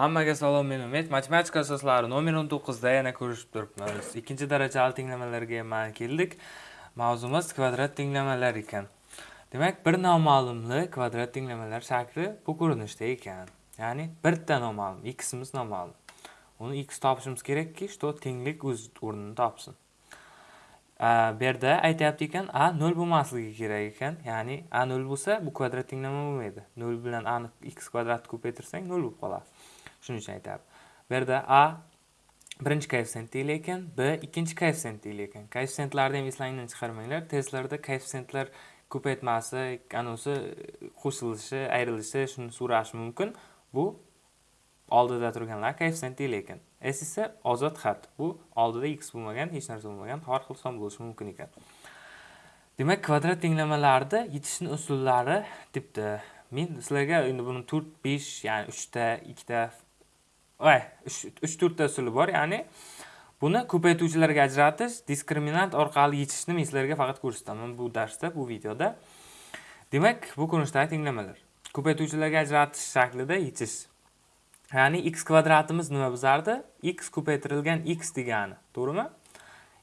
Hammaga salom, men Umid. Matematika asoslari nomer 19 da yana ko'rishib turibmiz. Ikkinchi darajali tenglamalarga mana keldik. Mavzumiz kvadrat tenglamalar ekan. Demak, bir noma'lumli kvadrat tenglamalar shakli bu ko'rinishda ekan. Ya'ni bitta noma'lum, ximiz noma'lum. Uni x topishimiz kerakki, что tenglik o'z o'rnini topsin. bu yerda aytyapti ekan a 0 bo'lmasligi kerak ekan ya'ni a 0 bo'lsa bu kvadrat tenglama bo'lmaydi 0 bilan a ni x kvadratni ko'paytirsang 0 bo'lib qoladi shuning uchun aytyapti bu yerda a birinchi koeffitsient lekin ekan b ikkinchi koeffitsient deyilar ekan koeffitsiyentlarni ham eslangdan chiqarmanglar. Testlarda koeffitsiyentlar ko'paytmasi anisi qo'shilishi ayrilishi shuni so'rashi mumkin. Bu oldida turganlar koeffitsient deyilar ekan s esa ozod xat. Bu oldida x bo'lmagan hech narsa bo'lmagan har xil son bo'lishi mumkin ekan. Demak kvadrat tenglamalarni yechishni usullari debdi. Men sizlarga endi buni to'rt besh ya'ni uchta ikkita uch to'rtta usuli bor ya'ni buni ko'paytuvchilarga ajratish diskriminant orqali yechishni men sizlarga faqat ko'rsataman bu darsda bu videoda. Demak bu ko'rinishdagi tenglamalar ko'paytuvchilarga ajratish shaklida yechish. Ya'ni x kvadratimiz nima bizardi x ko'paytirilgan x degani to'g'rimi?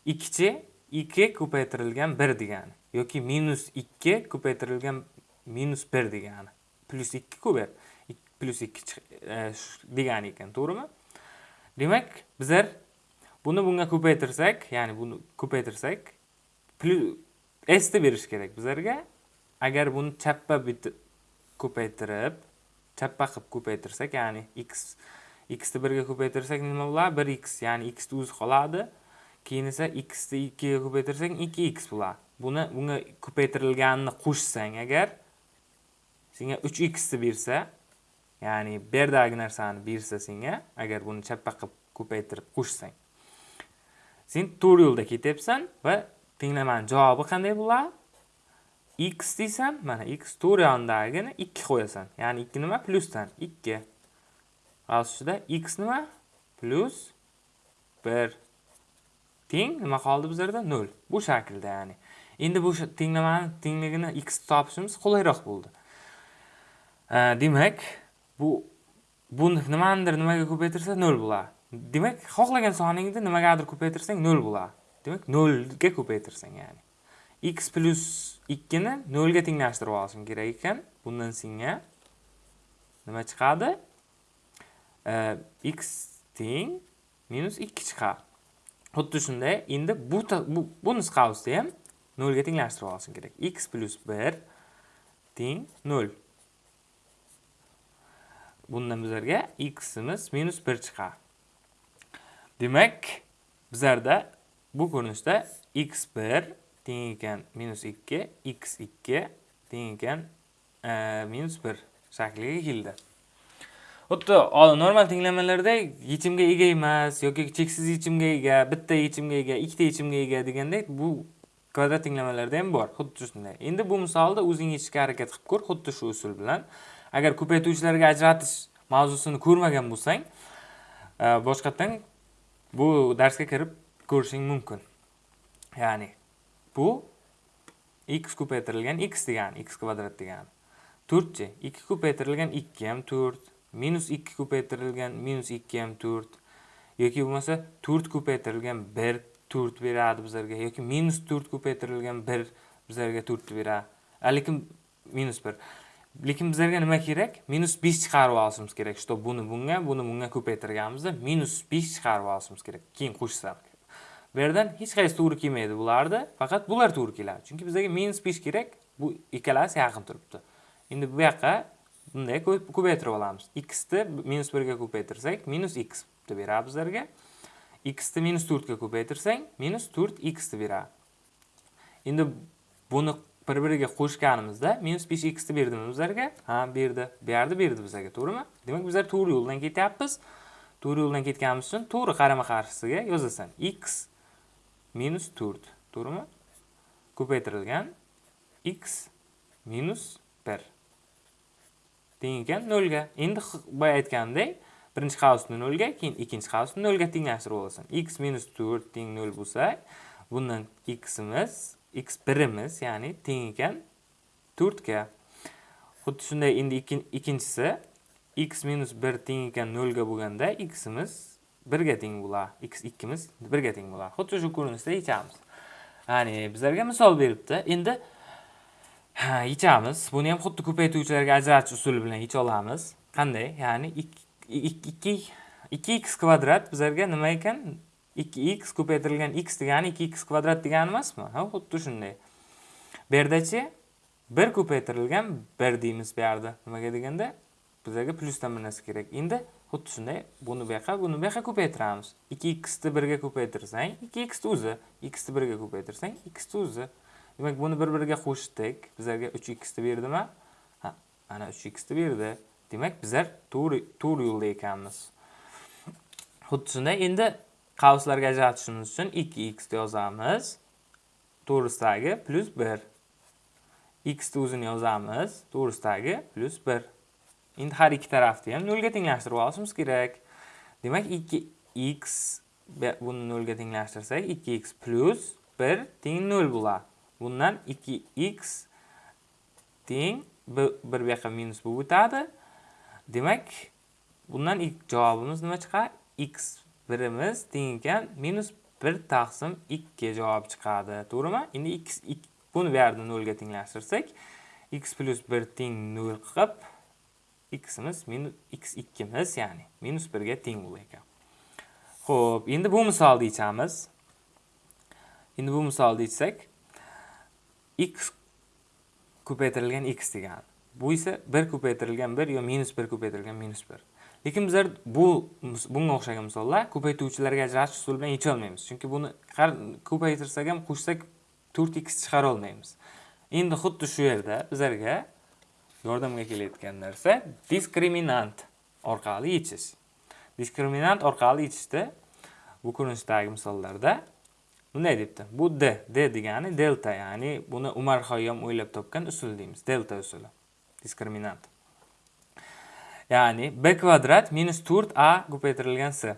Ikkichi ikki ko'paytirilgan bir degani yoki minus ikki ko'paytirilgan minus bir degani. Plyus ikki ku bu plyus ikki degani ekan to'g'rimi demak bizlar buni bunga ko'paytirsak ya'ni buni ko'paytirsak s deb berish kerak bizlarga agar buni chappa ko'paytirib chappa qilib ko'paytirsak ya'ni x xni birga ko'paytirsak nima bo'ladi bir x ya'ni xni o'zi qoladi keyin esa xni ikkiga ko'paytirsak ikki x bo'ladi buni bunga ko'paytirilganini qo'shsang agar senga uch xni bersa ya'ni bu yerdagi narsani bersa senga agar buni chappa qilib ko'paytirib qo'shsang. Sen to'g'ri yo'lda ketyapsan va tenglamani javobi qanday bo'ladi? X deysan mana x to'rt yonidagini ikki qo'yasan. Ya'ni ikki nima plyusdan? Ikki. Ustida x nima? Plyus bir. Teng nima qoldi bizlarda? Nol. Bu shaklda ya'ni. Endi bu tenglamani tengligini x topishimiz qulayroq bo'ldi. Demak bu bu nimanidir nimaga ko'paytirsa nol bo'ladi. Demak xohlagan soningni nimagadir ko'paytirsang nol bo'ladi. Demak nolga ko'paytirsang ya'ni. X plyus ikkini nolga tenglashtirib olishing kerak ekan. Bundan senga nima chiqadi? X teng minus ikki chiqadi. Xuddi shunday endi bu bu, bu nusxasida ham nolga tenglashtirib olishing kerak. X plyus bir teng nol. Bundan bizlarga ximiz minus bir chiqadi demak bizlarda bu ko'rinishda x bir teng ekan minus 2 x 2 teng ekan e, minus 1 shakliga keldi. Xuddi normal tenglamalarda yechimga ega emas yoki cheksiz yechimga ega bitta yechimga ega ikkita yechimga ega degandek bu kvadrat tenglamalarda ham bor. Xuddi shunday. Endi bu misolda o'zing yechishga harakat qilib ko'r xuddi shu usul bilan. Agar ko'paytuvchilarga ajratish mavzusini ko'rmagan bo'lsang e, boshqatdan bu darsga kirib ko'rishing mumkin. Ya'ni bu x ko'paytirilgan x degani x kvadrat degani. To'rtchi ikki ko'paytirilgan ikki ham to'rt minus ikki ko'paytirilgan minus ikki ham to'rt yoki bo'lmasa to'rt ko'paytirilgan bir to'rt beradi bizlarga yoki minus to'rt ko'paytirilgan bir bizlarga to'rtni beradi. Lekin minus bir. Lekin bizlarga nima kerak? Minus besh chiqarib olishimiz kerak. Что buni bunga buni bunga ko'paytirganimizda minus besh chiqarib olishimiz kerak. Keyin qo'shsak. Bu yerdan hech qaysi to'g'ri kelmaydi bularni. Faqat bular to'g'ri keladi. Chunki bizlarga minus besh kerak. Bu ikkalasi yaqin turibdi. Endi bu yoqqa bunday ko'paytirib olamiz. Xni minus birga ko'paytirsak minus x deb beradi bizlarga. Xni minus to'rtga ko'paytirsang minus to'rt xni beradi. Endi buni bir biriga qo'shganimizda minus besh xni berdimi bizlarga. Ha berdi. Bu yerda berdi bizlarga to'g'rimi? Demak bizlar to'g'ri yo'ldan ketyapmiz. To'g'ri yo'ldan ketganimiz uchun to'g'ri qarama qarshisiga yozasan. X minus 4 to'g'rimi? Ko'paytirilgan x minus 1 teng ekan 0 ga endi boya aytganimdek birinchi qavsni 0 ga keyin ikkinchi qavsni 0 ga tenglashtirib olasan. X minus 4 teng 0 bo'lsa bundan ximiz x birimiz ya'ni teng ekan 4 ga xuddi shunday endi ikkinchisi x minus 1 teng ekan 0 ga bo'lganda ximiz 1 ga teng bo'ladi. x 2 imiz 1 ga teng bo'ladi. Xuddi shu ko'rinishda yechamiz. Ya'ni bizlarga misol beribdi. Endi ha, yechamiz. Buni ham xuddi ko'paytuvchilarga ajratish usuli bilan yecha olamiz. Qanday? Ya'ni 2 2x kvadrat bizlarga nima ekan? 2x ko'paytirilgan x degani 2x kvadrat degani emasmi? Ha, xuddi shunday. Bu yerdachi 1 ko'paytirilgan 1 deymiz bu yerda. Nimaga deganda bizlarga plyusdan bir narsa kerak. Endi xuddi shunday buni bu yoqqa, buni bu yoqqa ko'paytiramiz. 2x ni 1 ga ko'paytirsang, 2x o'zi, x ni 1 ga ko'paytirsang, x o'zi. Demak, buni bir-biriga qo'shdik. Bizlarga 3x ni berdimi? Ha, ana 3x ni berdi. Demak, bizlar to'g'ri to'g'ri yo'lda ekanmiz. Xuddi shunday. Endi qavslarga ajratishimiz uchun 2x yozamiz. To'g'risidagi 1. x ni o'zini yozamiz. To'g'risidagi 1. Endi har ikki tarafni ham 0 ga tenglashtirib olishimiz kerak. Demak, 2x buni 0 ga tenglashtirsak, 2x 1 teng 0 bo'ladi. Bundan 2x teng 1 bu yoqqa minus bo'lib o'tadi. Demak, bundan ilk javobimiz nima chiqadi? x birimiz teng ekan minus 1 taqsim 2 javob chiqadi. To'g'rimi? Endi x buni bu yerda 0 ga tenglashtirsak, x plus 1 teng 0 qilib, ximiz minus x2 miz, ya'ni minus 1 ga teng bo'lar ekan. Xo'p, endi bu misolni yechamiz. Endi bu misolni yechsak, x ko'paytirilgan x degani. Bu esa 1 ko'paytirilgan 1 yo minus 1 ko'paytirilgan minus 1. Lekin bizlar bu bunga o'xshagan misollar ko'paytuvchilarga ajratish usuli bilan yecha olmaymiz. Chunki buni ko'paytirsak ham qo'shsak 4x chiqara olmaymiz. Endi xuddi shu yerda bizlarga yordamga kelayotgan narsa diskriminant orqali yechish. Diskriminant orqali yechishda bu ko'rinishdagi misollarda bunday debdi. Bu d, d degani delta, ya'ni buni Umar Xayyom o'ylab topgan usul deymiz. Delta usuli. Diskriminant. Ya'ni b kvadrat minus 4a ko'paytirilgan s.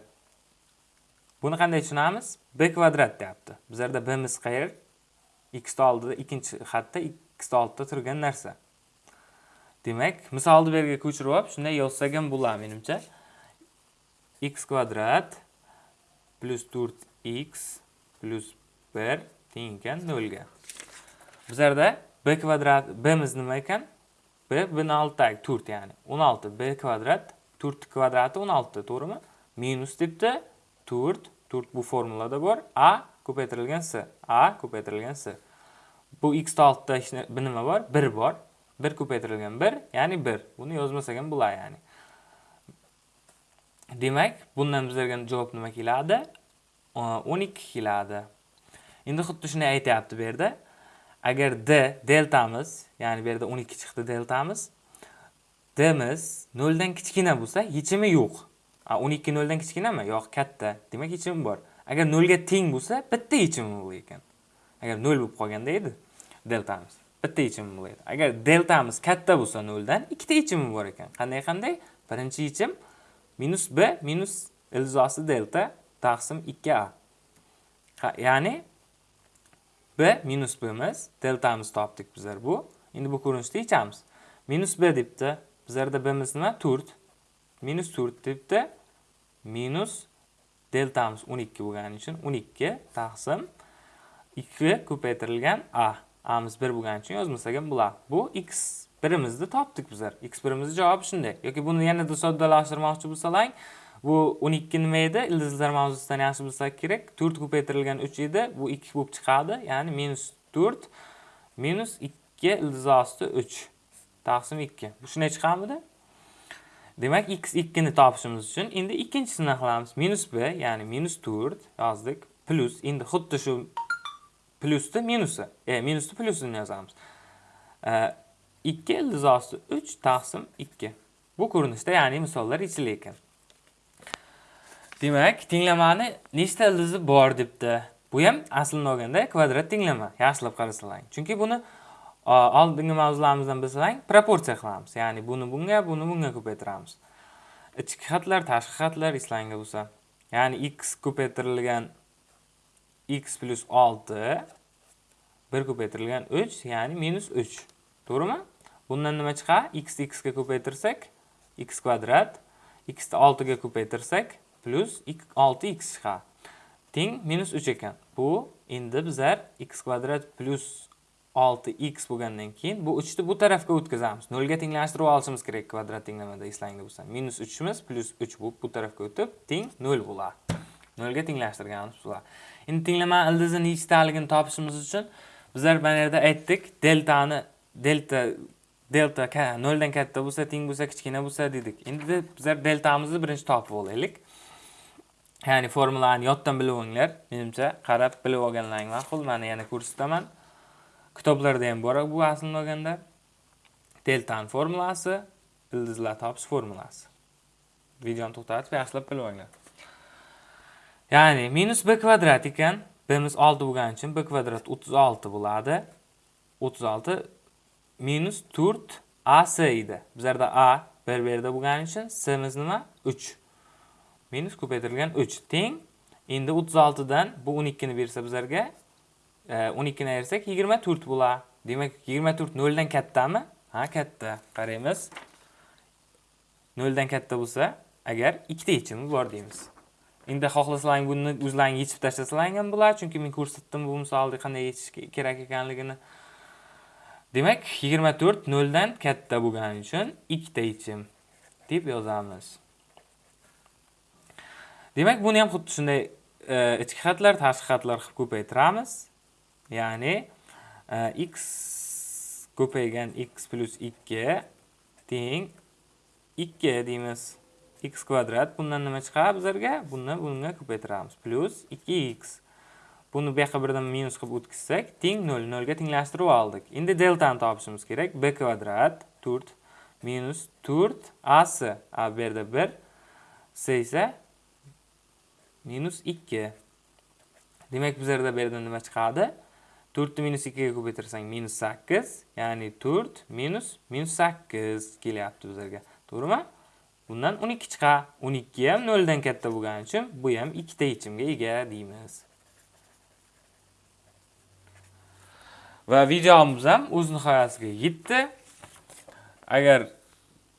Buni qanday tushunamiz? b kvadrat deyapti. Bizlarda bimiz qayer? x ni oldida ikkinchi xatda x ni oldida turgan narsa. Demak, misolni bu yerga ko'chirib olib, shunday yozsak ham bo'ladi menimcha. x kvadrat plus 4x plus 1 teng ekan 0 ga. Bizlarda b kvadrat bimiz nima ekan? B bni oldidagi 4 ya'ni 16 b kvadrat 4 kvadrati 16 to'g'rimi? Minus debdi 4 4 bu formulada bor. A ko'paytirilgan s a ko'paytirilgan s. Bu x ni oldida nima bor? 1 bor. 1 ko'paytirilgan 1 ya'ni 1 buni yozmasak ham bo'ladi ya'ni. Demak bundan bizlarga javob nima keladi? 12 keladi. Endi xuddi shuni aytyapti bu yerda. Agar d deltamiz ya'ni bu yerda 12 chiqdi deltamiz dimiz 0 dan kichkina bo'lsa yechimi yo'q. 12 0 dan kichkinami? Yo'q katta. Demak yechimi bor. Agar 0 ga teng bo'lsa bitta yechimi bo'lar ekan. Agar 0 bo'lib qolganda edi deltamiz. Bitta yechimi bo'lar edi. Agar deltamiz katta bo'lsa 0 dan ikkita yechimi bor ekan. Qanday qanday? Birinchi yechim minus b minus ildizosi delta taqsim 2a ya'ni b minus b'miz deltamiz topdik bizlar bu. Endi bu ko'rinishda yechamiz. Minus b debdi. Bizlarda b'miz nima? 4. Minus 4 debdi. Minus deltamiz 12 bo'lgani uchun 12 taqsim 2 ko'paytirilgan a. amiz 1 bo'lgani uchun yozmasak ham bo'ladi. Bu x birimizni topdik bizlar. x birimizni javobi shunday. yoki buni yanada soddalashtirmoqchi bo'lsalang, Bu 12 nima edi? Ildizlar mavzusidan yaxshi bilsak kerak. 4 ko'paytirilgan 3 edi. Bu 2 bo'lib chiqadi. Ya'ni minus 4 minus 2 ildiz osti 3 taqsim 2. Bu shunday chiqadimi? Demak, x 2 ni topishimiz uchun endi ikkinchisini qilamiz. Minus b, ya'ni minus 4 yozdik. Plus, endi xuddi shu plusni minusi, e, minusni plusini yozamiz. E, 2 ildiz osti 3 taqsim 2. Bu ko'rinishda, ya'ni misollar ichida ekan. Demak, tenglamani nechta ildizi bor debdi. Bu ham aslini olganda kvadrat tenglama. Yaxshilab qarasalang. Chunki buni oldingi mavzularimizdan bilsang, proporsiya qilamiz. Ya'ni buni bunga, buni bunga ko'paytiramiz. Ichki xatlar, tashqi xatlar islanga bo'lsa. Ya'ni x ko'paytirilgan x plus 6 1 ko'paytirilgan 3, ya'ni minus 3. To'g'rimi? Bundan nima chiqadi? x x ga ko'paytirsak, x kvadrat x ni 6 ga ko'paytirsak plus 6x ha Teng minus 3 ekan. Bu endi bizlar x kvadrat plus 6x bo'lgandan keyin bu 3 ni bu tarafga o'tkazamiz. 0 ga tenglashtirib olishimiz kerak kvadrat tenglamada eslangda bo'lsa. Minus 3 imiz plus 3 bu bu tarafga o'tib teng 0 bo'ladi. 0 ga tenglashtirganimiz bo'ladi. Endi tenglama ildizi nechtaligini topishimiz uchun bizlar mana yerda aytdik, deltani delta delta 0 dan katta bo'lsa, teng bo'lsa, kichkina bo'lsa dedik. Endi bizlar deltamizni birinchi topib olaylik. Ya'ni formulani yoddan bilib olinglar. Menimcha qarab bilib olganlaring ma'qul. Mana yana ko'rsataman. Kitoblarda ham bor bu aslini olganda. Deltani formulasi, ildizlar topish formulasi. Videoni to'xtatib yaxshilab bilib olinglar. Ya'ni minus b kvadrat ekan. bimiz 6 bo'lgani uchun b kvadrat 36 bo'ladi. 36 minus 4 ac edi. Bizlarda a bir yerda bo'lgani uchun simiz nima? 3. Minus ko'paytirilgan 3 teng. Endi 36 dan bu 12 ni bersa bizlarga e, 12 ni ayirsak 24 bo'ladi. Demak 24 0 dan kattami? Ha, katta. Qaraymiz. 0 dan katta bo'lsa, agar ikkita yechimi bor deymiz. Endi xohlasalaring buni o'zlaring yechib tashlasalaring ham bo'ladi, chunki men ko'rsatdim bu misolda qanday yechish kerak ekanligini. Demak, 24 0 dan katta bo'lgani uchun ikkita yechim deb yozamiz. Demak, buni ham xuddi shunday e, ichki xatlar, tashqi xatlar qilib ko'paytiramiz. Ya'ni e, x ko'paygan x plus 2 teng 2 deymiz. x kvadrat bundan nima chiqadi bizlarga? Buni bunga ko'paytiramiz. Plus 2x. Buni bu yoqqa birdan minus qilib o'tkazsak, teng 0, 0 ga tenglashtirib oldik. Endi deltani topishimiz kerak. b kvadrat 4 minus 4 ac. A yerda 1, c esa minus 2. Demak, bizlarda bu yerdan nima chiqadi? 4 minus 2 ga ko'paytirsang minus 8, ya'ni 4 minus minus 8 kelyapti bizlarga. To'g'rimi? Bundan 12 chiqadi. 12 ham 0 dan katta bo'lgani uchun bu ham ikkita yechimga ega deymiz. Va videomiz ham o'z nihoyasiga yetdi. Agar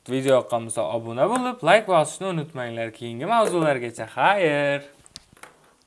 video yoqqan bo'lsa obuna bo'lib, like bosishni unutmanglar. Keyingi mavzulargacha xayr.